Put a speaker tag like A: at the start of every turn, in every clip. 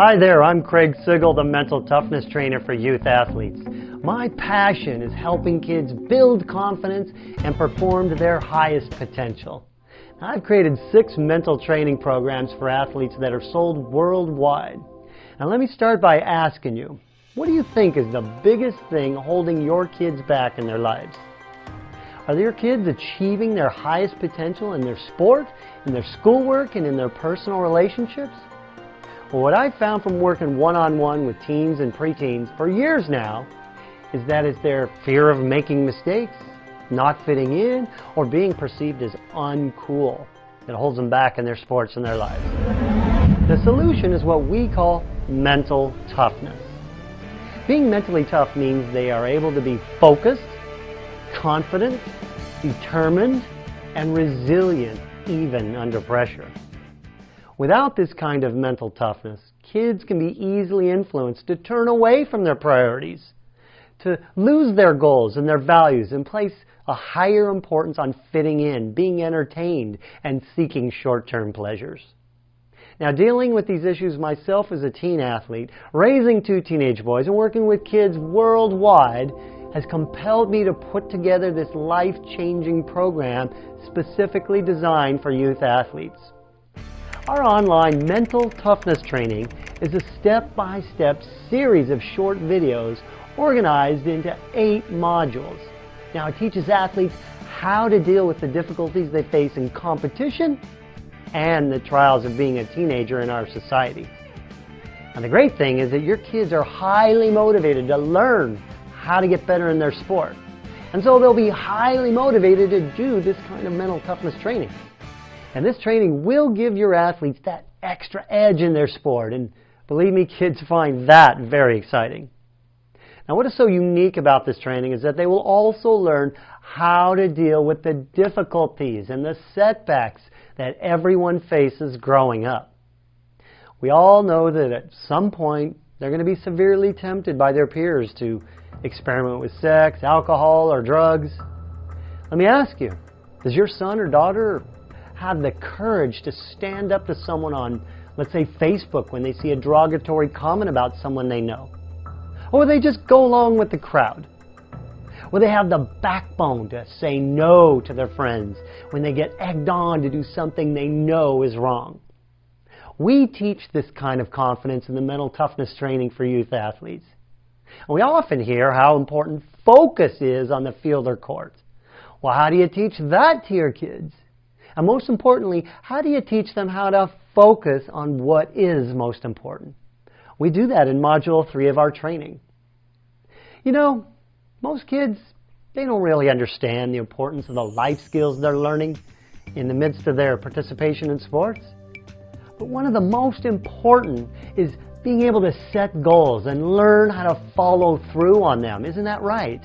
A: Hi there, I'm Craig Sigl, the mental toughness trainer for youth athletes. My passion is helping kids build confidence and perform to their highest potential. I've created six mental training programs for athletes that are sold worldwide. Now let me start by asking you, what do you think is the biggest thing holding your kids back in their lives? Are your kids achieving their highest potential in their sport, in their schoolwork, and in their personal relationships? What I've found from working one-on-one -on -one with teens and preteens for years now is that it's their fear of making mistakes, not fitting in, or being perceived as uncool that holds them back in their sports and their lives. The solution is what we call mental toughness. Being mentally tough means they are able to be focused, confident, determined, and resilient even under pressure. Without this kind of mental toughness, kids can be easily influenced to turn away from their priorities, to lose their goals and their values and place a higher importance on fitting in, being entertained, and seeking short-term pleasures. Now, dealing with these issues myself as a teen athlete, raising two teenage boys, and working with kids worldwide has compelled me to put together this life-changing program specifically designed for youth athletes. Our online mental toughness training is a step-by-step -step series of short videos organized into eight modules. Now it teaches athletes how to deal with the difficulties they face in competition and the trials of being a teenager in our society. And the great thing is that your kids are highly motivated to learn how to get better in their sport. And so they'll be highly motivated to do this kind of mental toughness training. And this training will give your athletes that extra edge in their sport. And believe me, kids find that very exciting. Now what is so unique about this training is that they will also learn how to deal with the difficulties and the setbacks that everyone faces growing up. We all know that at some point they're going to be severely tempted by their peers to experiment with sex, alcohol, or drugs. Let me ask you, does your son or daughter have the courage to stand up to someone on, let's say, Facebook when they see a derogatory comment about someone they know? Or they just go along with the crowd? Will they have the backbone to say no to their friends when they get egged on to do something they know is wrong? We teach this kind of confidence in the mental toughness training for youth athletes. And we often hear how important focus is on the field or court. Well, how do you teach that to your kids? And most importantly, how do you teach them how to focus on what is most important? We do that in Module 3 of our training. You know, most kids, they don't really understand the importance of the life skills they're learning in the midst of their participation in sports. But one of the most important is being able to set goals and learn how to follow through on them. Isn't that right?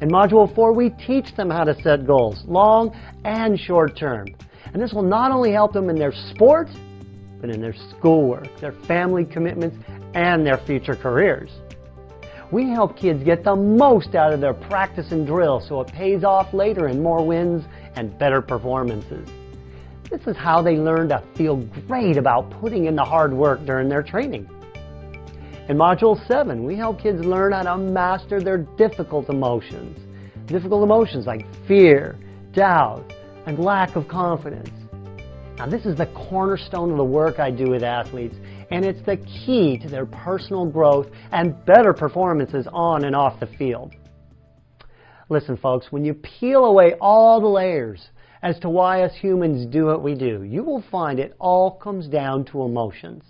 A: In Module 4, we teach them how to set goals, long and short term. And this will not only help them in their sport, but in their schoolwork, their family commitments, and their future careers. We help kids get the most out of their practice and drill so it pays off later in more wins and better performances. This is how they learn to feel great about putting in the hard work during their training. In Module 7, we help kids learn how to master their difficult emotions. Difficult emotions like fear, doubt, and lack of confidence. Now this is the cornerstone of the work I do with athletes and it's the key to their personal growth and better performances on and off the field. Listen folks, when you peel away all the layers as to why us humans do what we do, you will find it all comes down to emotions.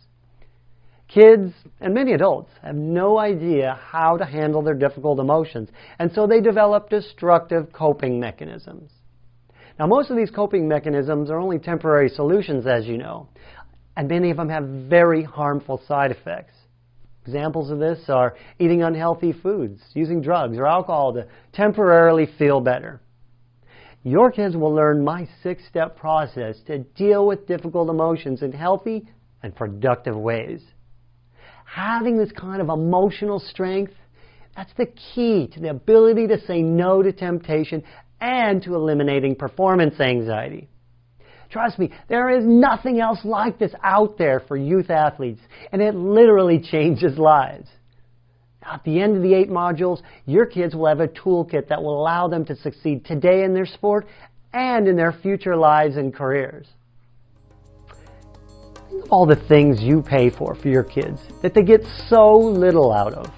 A: Kids and many adults have no idea how to handle their difficult emotions, and so they develop destructive coping mechanisms. Now, most of these coping mechanisms are only temporary solutions, as you know, and many of them have very harmful side effects. Examples of this are eating unhealthy foods, using drugs or alcohol to temporarily feel better. Your kids will learn my six-step process to deal with difficult emotions in healthy and productive ways. Having this kind of emotional strength, that's the key to the ability to say no to temptation and to eliminating performance anxiety. Trust me, there is nothing else like this out there for youth athletes, and it literally changes lives. At the end of the eight modules, your kids will have a toolkit that will allow them to succeed today in their sport and in their future lives and careers. Think of all the things you pay for for your kids that they get so little out of.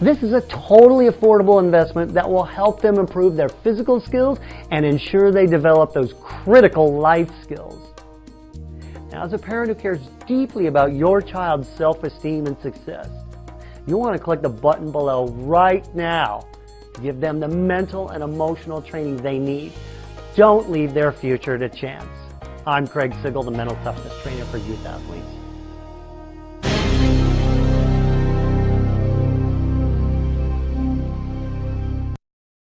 A: This is a totally affordable investment that will help them improve their physical skills and ensure they develop those critical life skills. Now, as a parent who cares deeply about your child's self-esteem and success, you want to click the button below right now to give them the mental and emotional training they need. Don't leave their future to chance. I'm Craig Sigl, the Mental Toughness Trainer for Youth Athletes.